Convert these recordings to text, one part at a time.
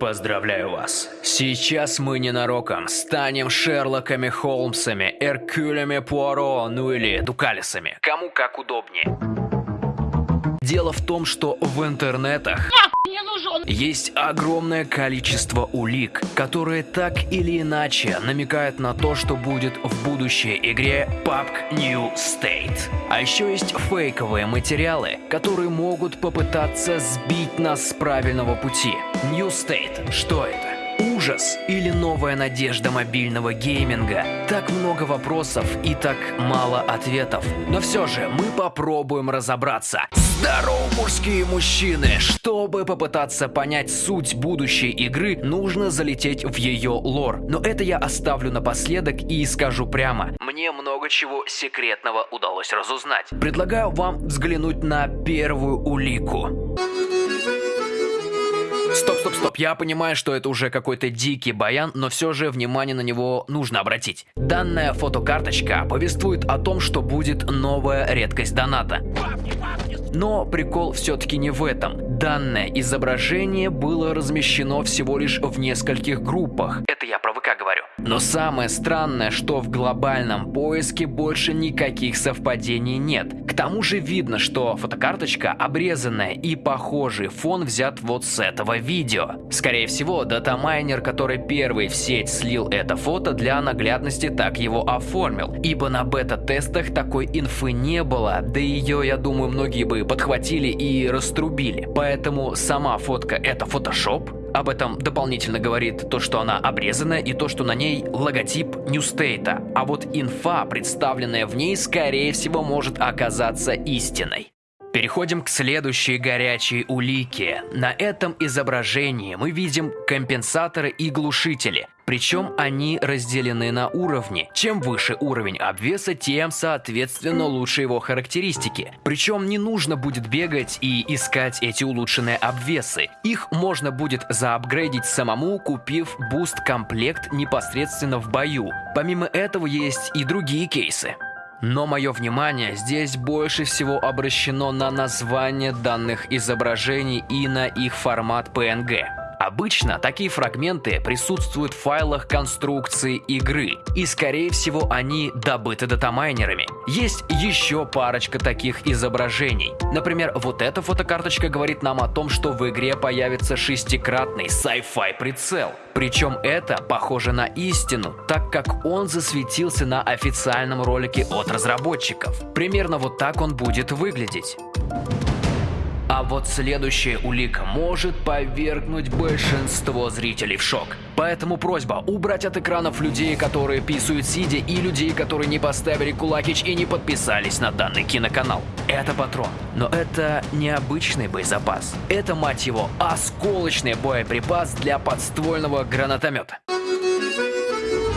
Поздравляю вас. Сейчас мы ненароком станем Шерлоками Холмсами, Эркюлями Пуаро, ну или Дукалисами. Кому как удобнее. Дело в том, что в интернетах есть огромное количество улик, которые так или иначе намекают на то, что будет в будущей игре PUBG New State. А еще есть фейковые материалы, которые могут попытаться сбить нас с правильного пути. New State, что это? Ужас или новая надежда мобильного гейминга? Так много вопросов и так мало ответов. Но все же мы попробуем разобраться. Здорово, мужские мужчины! Чтобы попытаться понять суть будущей игры, нужно залететь в ее лор. Но это я оставлю напоследок и скажу прямо. Мне много чего секретного удалось разузнать. Предлагаю вам взглянуть на первую улику. Стоп, стоп. Я понимаю, что это уже какой-то дикий баян, но все же внимание на него нужно обратить. Данная фотокарточка повествует о том, что будет новая редкость доната. Но прикол все-таки не в этом. Данное изображение было размещено всего лишь в нескольких группах. Это Но самое странное, что в глобальном поиске больше никаких совпадений нет. К тому же видно, что фотокарточка обрезанная и похожий фон взят вот с этого видео. Скорее всего, датамайнер, который первый в сеть слил это фото, для наглядности так его оформил. Ибо на бета-тестах такой инфы не было, да ее, я думаю, многие бы подхватили и раструбили. Поэтому сама фотка это фотошоп, об этом дополнительно говорит то, что она обрезанная и то, что на ней логотип New State а. А вот инфа, представленная в ней, скорее всего может оказаться истиной. Переходим к следующей горячей улике. На этом изображении мы видим компенсаторы и глушители. Причем они разделены на уровни. Чем выше уровень обвеса, тем, соответственно, лучше его характеристики. Причем не нужно будет бегать и искать эти улучшенные обвесы. Их можно будет заапгрейдить самому, купив буст-комплект непосредственно в бою. Помимо этого есть и другие кейсы. Но мое внимание здесь больше всего обращено на название данных изображений и на их формат PNG. Обычно такие фрагменты присутствуют в файлах конструкции игры, и скорее всего они добыты датамайнерами. Есть еще парочка таких изображений. Например, вот эта фотокарточка говорит нам о том, что в игре появится шестикратный sci-fi прицел. Причем это похоже на истину, так как он засветился на официальном ролике от разработчиков. Примерно вот так он будет выглядеть. А вот следующая улика может повергнуть большинство зрителей в шок. Поэтому просьба убрать от экранов людей, которые писают сидя, и людей, которые не поставили кулакич и не подписались на данный киноканал. Это патрон. Но это необычный боезапас. Это, мать его, осколочный боеприпас для подствольного гранатомета.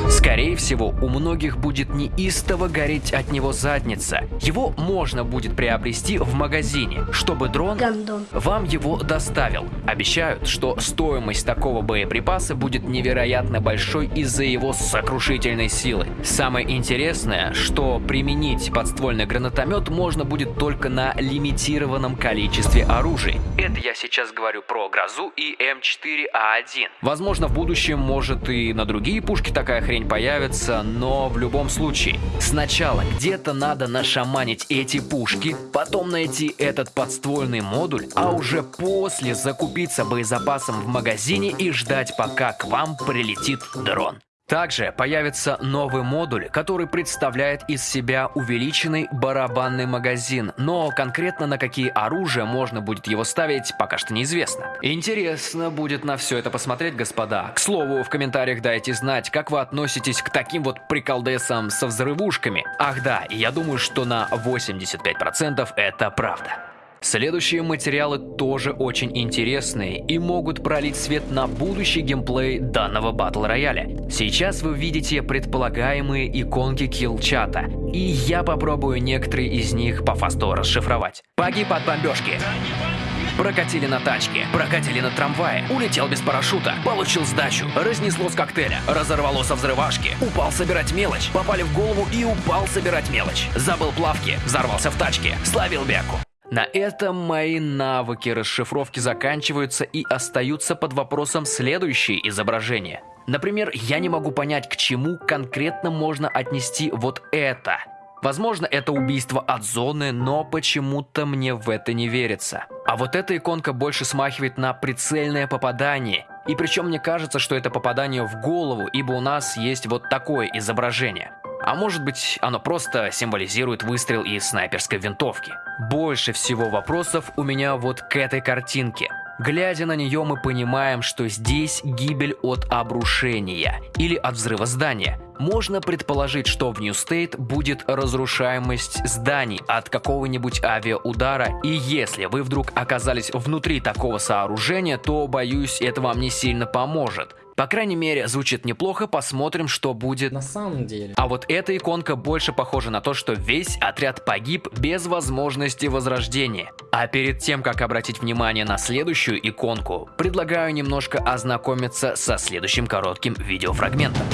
Скорее всего, у многих будет неистово гореть от него задница. Его можно будет приобрести в магазине, чтобы дрон Гандон. вам его доставил. Обещают, что стоимость такого боеприпаса будет невероятно большой из-за его сокрушительной силы. Самое интересное, что применить подствольный гранатомет можно будет только на лимитированном количестве оружия. Это я сейчас говорю про Грозу и М4А1. Возможно, в будущем может и на другие пушки такая хрень появится, но в любом случае, сначала где-то надо нашаманить эти пушки, потом найти этот подствольный модуль, а уже после закупиться боезапасом в магазине и ждать, пока к вам прилетит дрон. Также появится новый модуль, который представляет из себя увеличенный барабанный магазин, но конкретно на какие оружия можно будет его ставить, пока что неизвестно. Интересно будет на все это посмотреть, господа. К слову, в комментариях дайте знать, как вы относитесь к таким вот приколдесам со взрывушками. Ах да, я думаю, что на 85% это правда. Следующие материалы тоже очень интересные и могут пролить свет на будущий геймплей данного батл рояля. Сейчас вы видите предполагаемые иконки килл-чата, и я попробую некоторые из них по фасту расшифровать. Погиб от бомбежки. Прокатили на тачке, прокатили на трамвае, улетел без парашюта, получил сдачу, разнесло с коктейля, разорвало со взрывашки, упал собирать мелочь, попали в голову и упал собирать мелочь. Забыл плавки, взорвался в тачке, словил бяку. На этом мои навыки расшифровки заканчиваются и остаются под вопросом следующие изображения. Например, я не могу понять, к чему конкретно можно отнести вот это. Возможно, это убийство от зоны, но почему-то мне в это не верится. А вот эта иконка больше смахивает на прицельное попадание. И причем мне кажется, что это попадание в голову, ибо у нас есть вот такое изображение. А может быть, оно просто символизирует выстрел из снайперской винтовки. Больше всего вопросов у меня вот к этой картинке. Глядя на нее, мы понимаем, что здесь гибель от обрушения или от взрыва здания. Можно предположить, что в New State будет разрушаемость зданий от какого-нибудь авиаудара, и если вы вдруг оказались внутри такого сооружения, то, боюсь, это вам не сильно поможет. По крайней мере, звучит неплохо, посмотрим, что будет на самом деле. А вот эта иконка больше похожа на то, что весь отряд погиб без возможности возрождения. А перед тем, как обратить внимание на следующую иконку, предлагаю немножко ознакомиться со следующим коротким видеофрагментом.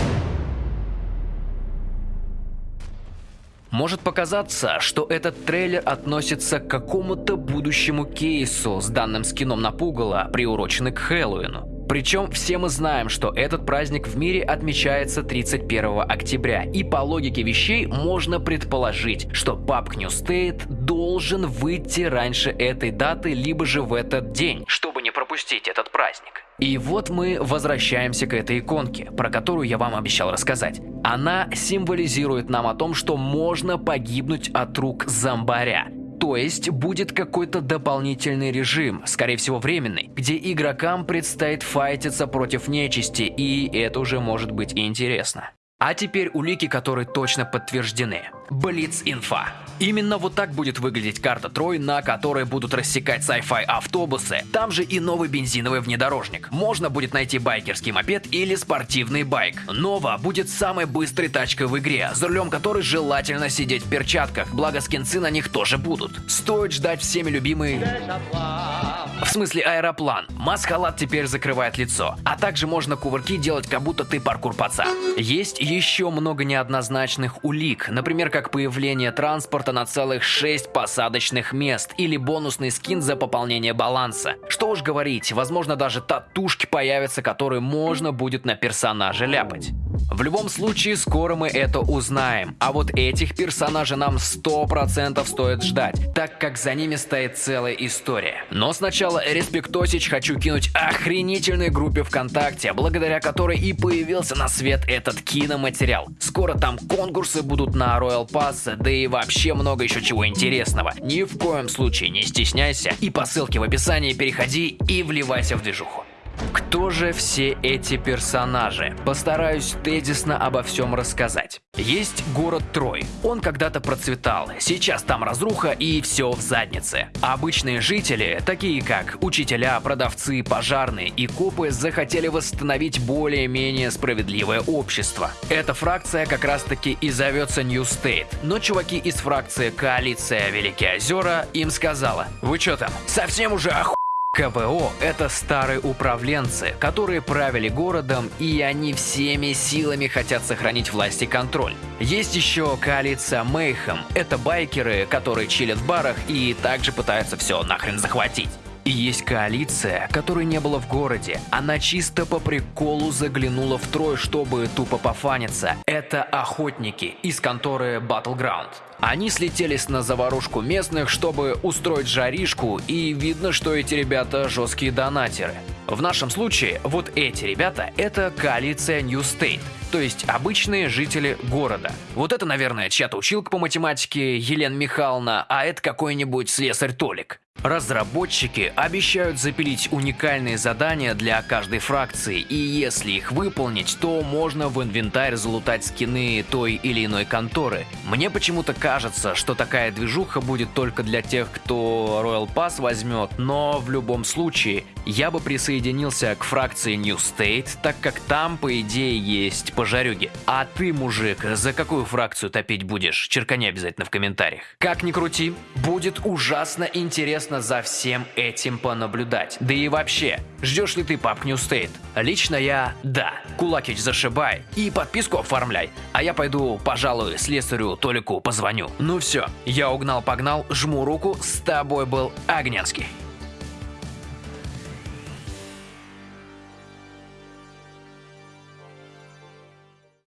Может показаться, что этот трейлер относится к какому-то будущему кейсу с данным скином на пугало, приуроченный к Хэллоуину. Причем все мы знаем, что этот праздник в мире отмечается 31 октября, и по логике вещей можно предположить, что New State должен выйти раньше этой даты, либо же в этот день, чтобы не пропустить этот праздник. И вот мы возвращаемся к этой иконке, про которую я вам обещал рассказать. Она символизирует нам о том, что можно погибнуть от рук зомбаря. То есть будет какой-то дополнительный режим, скорее всего временный, где игрокам предстоит файтиться против нечисти, и это уже может быть интересно. А теперь улики, которые точно подтверждены. Блиц-инфа. Именно вот так будет выглядеть карта Трой, на которой будут рассекать sci-fi автобусы. Там же и новый бензиновый внедорожник. Можно будет найти байкерский мопед или спортивный байк. Нова будет самой быстрой тачкой в игре, за рулем которой желательно сидеть в перчатках, благо скинцы на них тоже будут. Стоит ждать всеми любимый... В смысле аэроплан. Маскалат теперь закрывает лицо. А также можно кувырки делать, как будто ты паркур паца. Есть еще много неоднозначных улик, например, как появление транспорта на целых 6 посадочных мест или бонусный скин за пополнение баланса. Что уж говорить, возможно даже татушки появятся, которые можно будет на персонаже ляпать. В любом случае, скоро мы это узнаем, а вот этих персонажей нам 100% стоит ждать, так как за ними стоит целая история. Но сначала респектосич хочу кинуть охренительной группе ВКонтакте, благодаря которой и появился на свет этот киноматериал. Скоро там конкурсы будут на Royal Pass, да и вообще много еще чего интересного. Ни в коем случае не стесняйся и по ссылке в описании переходи и вливайся в движуху. Кто же все эти персонажи? Постараюсь тезисно обо всем рассказать. Есть город Трой. Он когда-то процветал. Сейчас там разруха и все в заднице. Обычные жители, такие как учителя, продавцы, пожарные и копы, захотели восстановить более-менее справедливое общество. Эта фракция как раз таки и зовется New State. Но чуваки из фракции Коалиция Великие Озера им сказала, вы что там, совсем уже оху... КВО – это старые управленцы, которые правили городом, и они всеми силами хотят сохранить власть и контроль. Есть еще коалиция Мейхем – это байкеры, которые чилят в барах и также пытаются все нахрен захватить. И есть коалиция, которой не было в городе. Она чисто по приколу заглянула в Трой, чтобы тупо пофаниться. Это охотники из конторы Battleground. Они слетелись на заварушку местных, чтобы устроить жаришку, и видно, что эти ребята жесткие донатеры. В нашем случае, вот эти ребята – это коалиция New State, то есть обычные жители города. Вот это, наверное, чья-то училка по математике Елена Михайловна, а это какой-нибудь слесарь Толик. Разработчики обещают запилить уникальные задания для каждой фракции, и если их выполнить, то можно в инвентарь залутать скины той или иной конторы. Мне почему-то кажется, что такая движуха будет только для тех, кто Royal Pass возьмет, но в любом случае, я бы присоединился к фракции New State, так как там, по идее, есть пожарюги. А ты, мужик, за какую фракцию топить будешь? Черкани обязательно в комментариях. Как ни крути, будет ужасно интересно за всем этим понаблюдать. Да и вообще, ждешь ли ты пап New State? Лично я – да. Кулакич зашибай и подписку оформляй. А я пойду, пожалуй, слесарю Толику позвоню. Ну все, я угнал-погнал, жму руку, с тобой был Огненский.